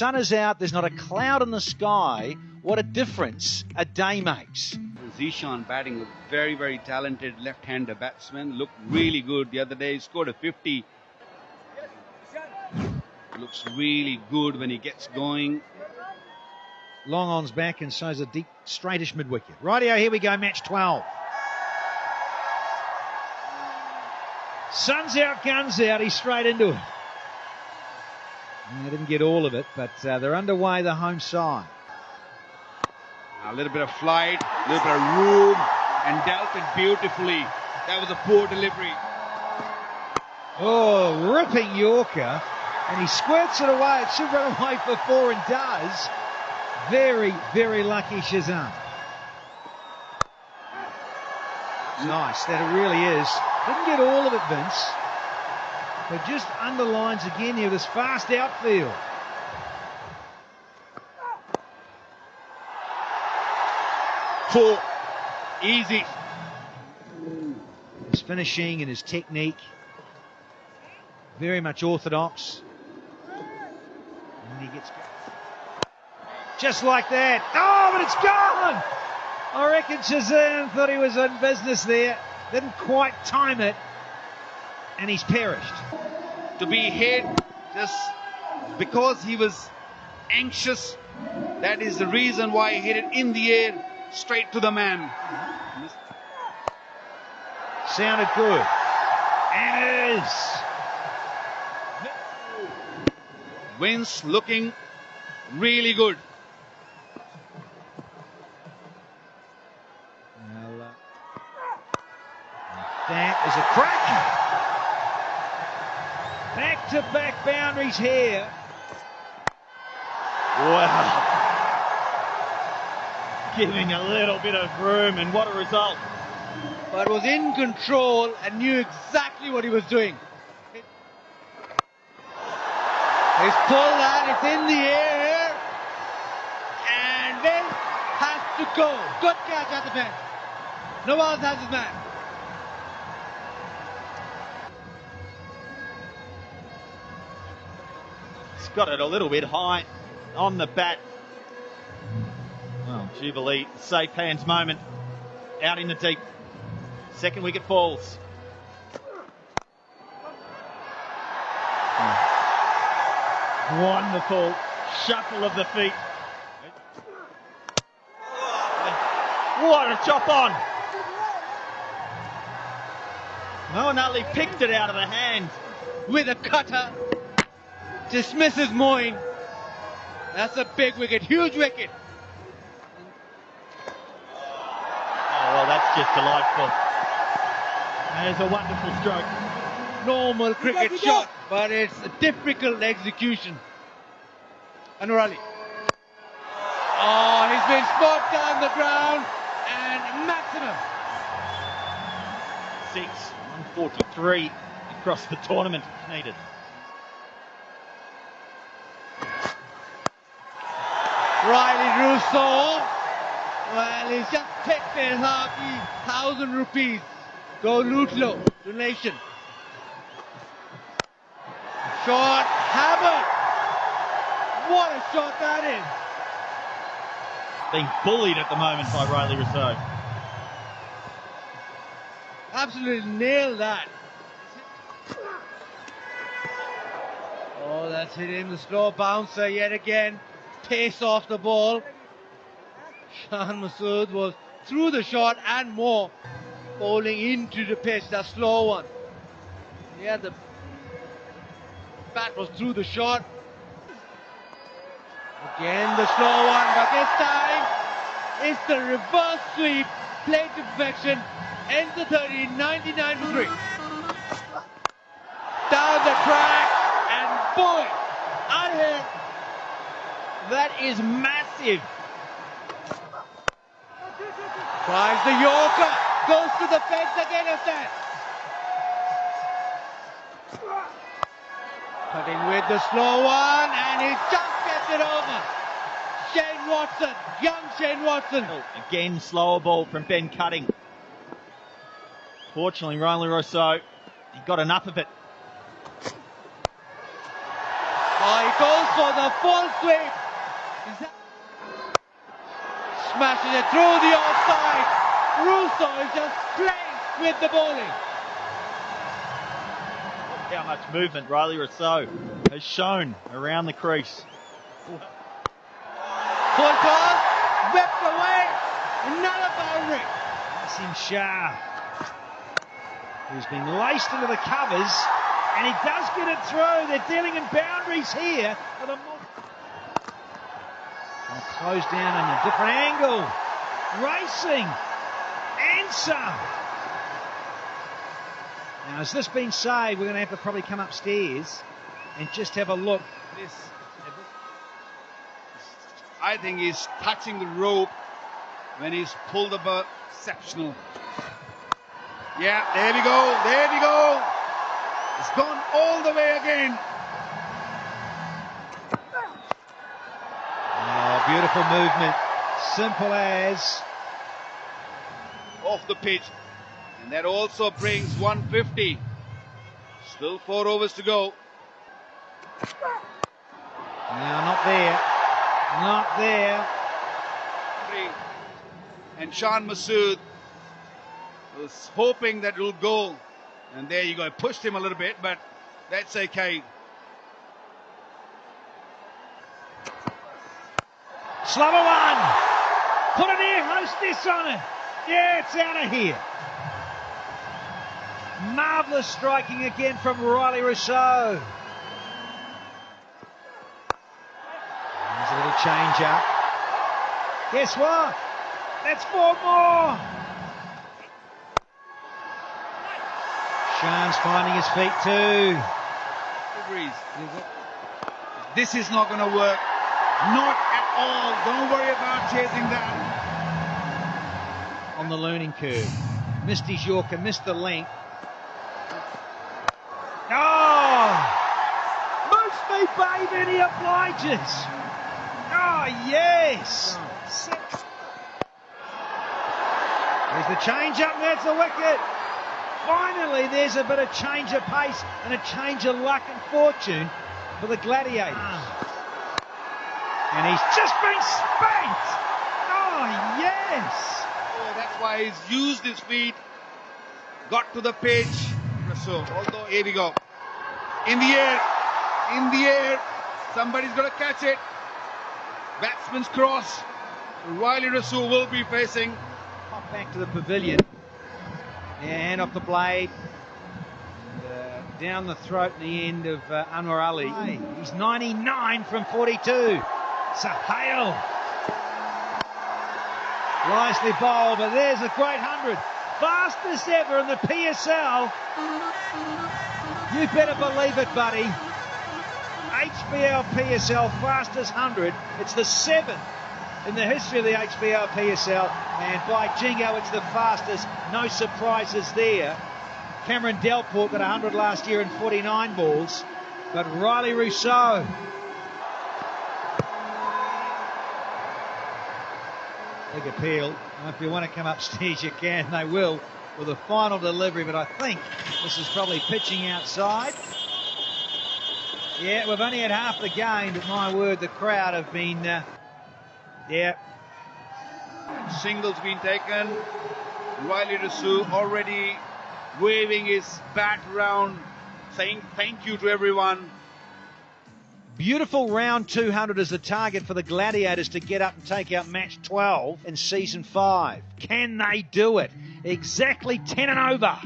sun is out, there's not a cloud in the sky. What a difference a day makes. Zeeshan batting a very, very talented left-hander batsman. Looked really good the other day. He Scored a 50. Looks really good when he gets going. Long on's back and so's a deep, straightish mid wicket. Rightio, here we go, match 12. Sun's out, guns out, he's straight into it. They didn't get all of it, but uh, they're underway the home side. A little bit of flight, a little bit of room, and dealt it beautifully. That was a poor delivery. Oh, ripping Yorker, and he squirts it away. It should run away for four and does. Very, very lucky Shazam. Nice, that it really is. Didn't get all of it, Vince. But just underlines again here this fast outfield. Four. Easy. His finishing and his technique. Very much orthodox. And he gets just like that. Oh, but it's gone! I reckon Shazam thought he was in business there. Didn't quite time it. And he's perished. To be hit just because he was anxious, that is the reason why he hit it in the air straight to the man. Sounded good. And it is. Vince looking really good. Well, uh, that is a crack. Back to boundaries here. Wow. Giving a little bit of room, and what a result. But was in control and knew exactly what he was doing. He's pulled that, it's in the air, and then has to go. Good catch at the one else has his man. Got it a little bit high on the bat. Well, Jubilee, safe hands moment. Out in the deep. Second wicket falls. Wonderful shuffle of the feet. What a chop on! Moeen Ali picked it out of the hand. With a cutter. Dismisses Moeen. That's a big wicket, huge wicket. Oh, well, that's just delightful. That is a wonderful stroke. Normal cricket shot, but it's a difficult execution. Anwar Ali. Oh, he's been spot down the ground and maximum. Six, 143 across the tournament needed. Rilee Rossouw. Well, he's just picked their happy thousand rupees. Go Lutlow, donation. Shot, hammer. What a shot that is. Being bullied at the moment by Rilee Rossouw. Absolutely nailed that. Oh, that's hit him. The slow bouncer yet again. Pace off the ball. Shan Masood was through the shot and more. Bowling into the pitch, that slow one. Yeah, the bat was through the shot. Again the slow one, but this time it's the reverse sweep. played to perfection. Ends the 30, 99 for 3. Down the track, and boy, out here. That is massive. Tries the Yorker, goes to the fence again that. Cutting with the slow one, and he just gets it over. Shane Watson, young Shane Watson. Oh, again, slower ball from Ben Cutting. Fortunately, Rilee Rossouw, he got enough of it. Oh, Oh, he goes for the full sweep. Smashing it through the outside. Rossouw is just playing with the bowling. How much movement Rilee Rossouw has shown around the crease. Full toss, whipped away, another boundary. Naseem Shah, who's been laced into the covers, and he does get it through. They're dealing in boundaries here. Close down in a different angle. Racing. Answer. Now, has this been saved? We're going to have to probably come upstairs and just have a look. This, I think he's touching the rope when he's pulled bird. Exceptional. Yeah, there we go. There we go. It's gone all the way again. Oh, beautiful movement. Simple as. Off the pitch. And that also brings 150. Still four overs to go. Now, not there. Not there. And Shan Masood was hoping that it'll go. And there you go. Pushed him a little bit, but that's okay. One. Put an air hostess on it. Yeah, it's out of here. Marvellous striking again from Rilee Rossouw. There's a little change up. Guess what? That's four more. Shan's finding his feet too. This is not going to work. Not all. Don't worry about chasing that. On the learning curve. Missed his Yorker, missed the length. Oh! Me, babe, and he obliges. Oh, yes! Six. There's the change up, and that's the wicket. Finally, there's a bit of change of pace and a change of luck and fortune for the Gladiators. And he's just been spanked. Oh, yes. Oh, that's why he's used his feet, got to the pitch. So, although, here we go. In the air, in the air. Somebody's got to catch it. Batsman's cross. Rilee Rossouw will be facing. Pop back to the pavilion. And hand off the blade. Uh, down the throat and the end of uh, Anwar Ali. He's 99 from 42. Sahale. Nicely bowled, but there's a great hundred. Fastest ever in the PSL. You better believe it, buddy. HBL PSL fastest 100. It's the seventh in the history of the HBL PSL. And by jingo, it's the fastest. No surprises there. Cameron Delport got 100 last year in 49 balls. But Rilee Rossouw. Big appeal. If you want to come upstairs, you can. They will with a final delivery. But I think this is probably pitching outside. Yeah, we've only had half the game, but my word, the crowd have been. Uh, yeah. Singles been taken. Rilee Rossouw already waving his bat around, saying thank you to everyone. Beautiful round 200 as the target for the Gladiators to get up and take out match 12 in season 5. Can they do it? Exactly 10 and over.